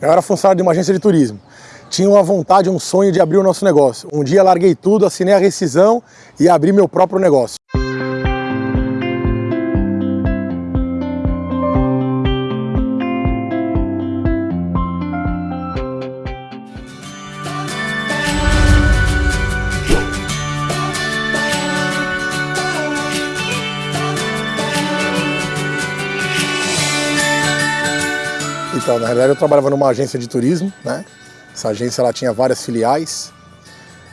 Eu era funcionário de uma agência de turismo. Tinha uma vontade, um sonho de abrir o nosso negócio. Um dia larguei tudo, assinei a rescisão e abri meu próprio negócio. Então, na realidade eu trabalhava numa agência de turismo, né? Essa agência ela tinha várias filiais.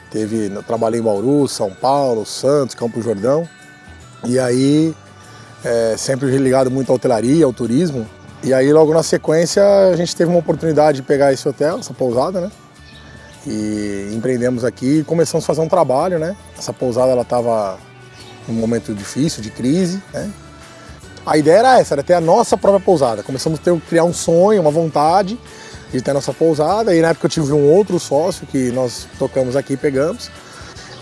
Teve, eu trabalhei em Bauru, São Paulo, Santos, Campo Jordão. E aí, é, sempre ligado muito à hotelaria, ao turismo. E aí, logo na sequência, a gente teve uma oportunidade de pegar esse hotel, essa pousada, né? E empreendemos aqui e começamos a fazer um trabalho, né? Essa pousada, ela estava num momento difícil, de crise, né? A ideia era essa, era ter a nossa própria pousada. Começamos a ter, criar um sonho, uma vontade de ter a nossa pousada. E na época eu tive um outro sócio que nós tocamos aqui e pegamos.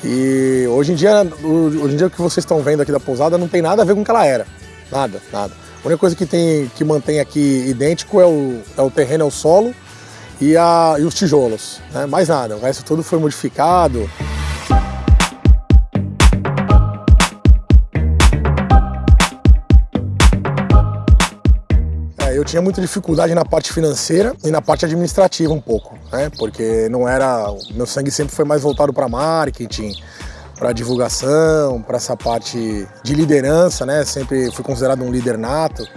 E hoje em dia, hoje em dia o que vocês estão vendo aqui da pousada não tem nada a ver com o que ela era. Nada, nada. A única coisa que, tem, que mantém aqui idêntico é o, é o terreno, é o solo e, a, e os tijolos. Né? Mais nada, o resto tudo foi modificado. Eu tinha muita dificuldade na parte financeira e na parte administrativa um pouco, né? Porque não era, meu sangue sempre foi mais voltado para marketing, para divulgação, para essa parte de liderança, né? Sempre fui considerado um líder nato,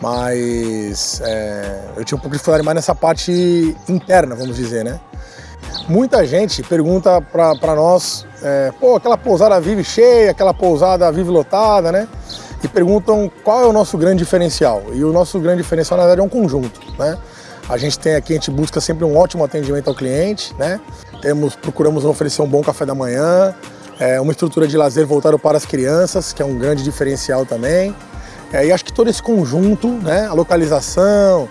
mas é, eu tinha um pouco de dificuldade mais nessa parte interna, vamos dizer, né? Muita gente pergunta para nós, é, pô, aquela pousada vive cheia, aquela pousada vive lotada, né? E perguntam qual é o nosso grande diferencial. E o nosso grande diferencial, na verdade, é um conjunto. Né? A gente tem aqui, a gente busca sempre um ótimo atendimento ao cliente, né? Temos, procuramos oferecer um bom café da manhã, é, uma estrutura de lazer voltada para as crianças, que é um grande diferencial também. É, e acho que todo esse conjunto, né, a localização,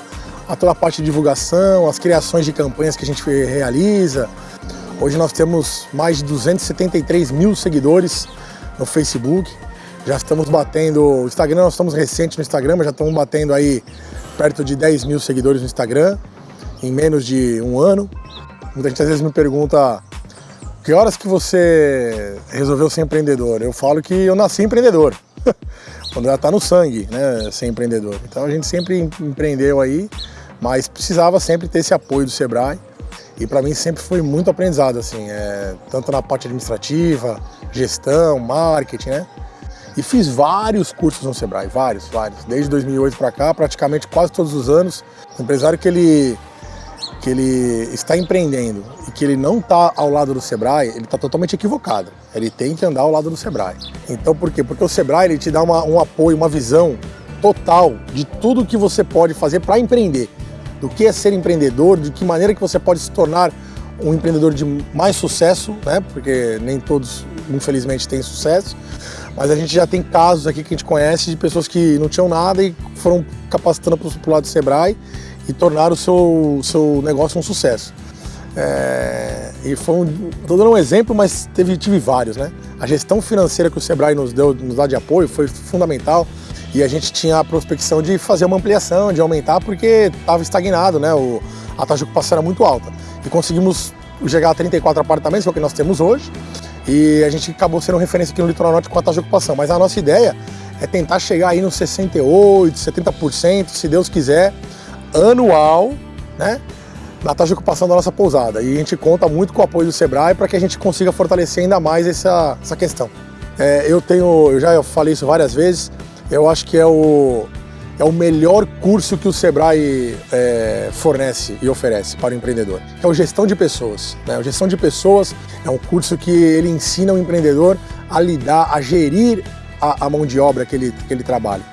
a toda a parte de divulgação, as criações de campanhas que a gente realiza. Hoje nós temos mais de 273 mil seguidores no Facebook. Já estamos batendo, o Instagram, nós estamos recentes no Instagram, mas já estamos batendo aí perto de 10 mil seguidores no Instagram, em menos de um ano. Muita gente às vezes me pergunta, que horas que você resolveu ser empreendedor? Eu falo que eu nasci empreendedor, quando já está no sangue, né, ser empreendedor. Então a gente sempre empreendeu aí, mas precisava sempre ter esse apoio do Sebrae. E para mim sempre foi muito aprendizado, assim, é, tanto na parte administrativa, gestão, marketing, né? E fiz vários cursos no Sebrae, vários, vários. Desde 2008 para cá, praticamente quase todos os anos. O empresário que ele, que ele está empreendendo e que ele não está ao lado do Sebrae, ele está totalmente equivocado. Ele tem que andar ao lado do Sebrae. Então por quê? Porque o Sebrae ele te dá uma, um apoio, uma visão total de tudo que você pode fazer para empreender. Do que é ser empreendedor, de que maneira que você pode se tornar um empreendedor de mais sucesso, né? Porque nem todos, infelizmente, têm sucesso mas a gente já tem casos aqui que a gente conhece de pessoas que não tinham nada e foram capacitando para o lado do Sebrae e tornaram o seu, seu negócio um sucesso. É, e foi um, tô dando um exemplo, mas teve, tive vários, né? A gestão financeira que o Sebrae nos deu, nos dá de apoio foi fundamental e a gente tinha a prospecção de fazer uma ampliação, de aumentar, porque estava estagnado, né? O, a taxa de ocupação era muito alta. E conseguimos chegar a 34 apartamentos, que é o que nós temos hoje, e a gente acabou sendo referência aqui no Litoral Norte com a taxa de ocupação. Mas a nossa ideia é tentar chegar aí nos 68%, 70%, se Deus quiser, anual, né? Na taxa de ocupação da nossa pousada. E a gente conta muito com o apoio do Sebrae para que a gente consiga fortalecer ainda mais essa, essa questão. É, eu tenho, eu já falei isso várias vezes, eu acho que é o, é o melhor curso que o Sebrae é, fornece e oferece para o empreendedor. É o Gestão de Pessoas. Né? O Gestão de Pessoas é um curso que ele ensina o empreendedor a lidar, a gerir a, a mão de obra que ele, que ele trabalha.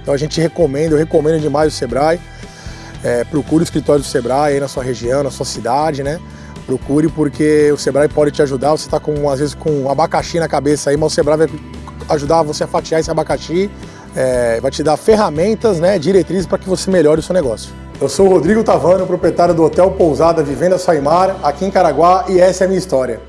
Então a gente recomenda, eu recomendo demais o Sebrae. É, procure o escritório do Sebrae aí na sua região, na sua cidade, né? Procure porque o Sebrae pode te ajudar. Você está com, às vezes, com um abacaxi na cabeça aí, mas o Sebrae vai ajudar você a fatiar esse abacaxi é, vai te dar ferramentas, né, diretrizes para que você melhore o seu negócio. Eu sou o Rodrigo Tavano, proprietário do Hotel Pousada Vivenda Saimar, aqui em Caraguá, e essa é a minha história.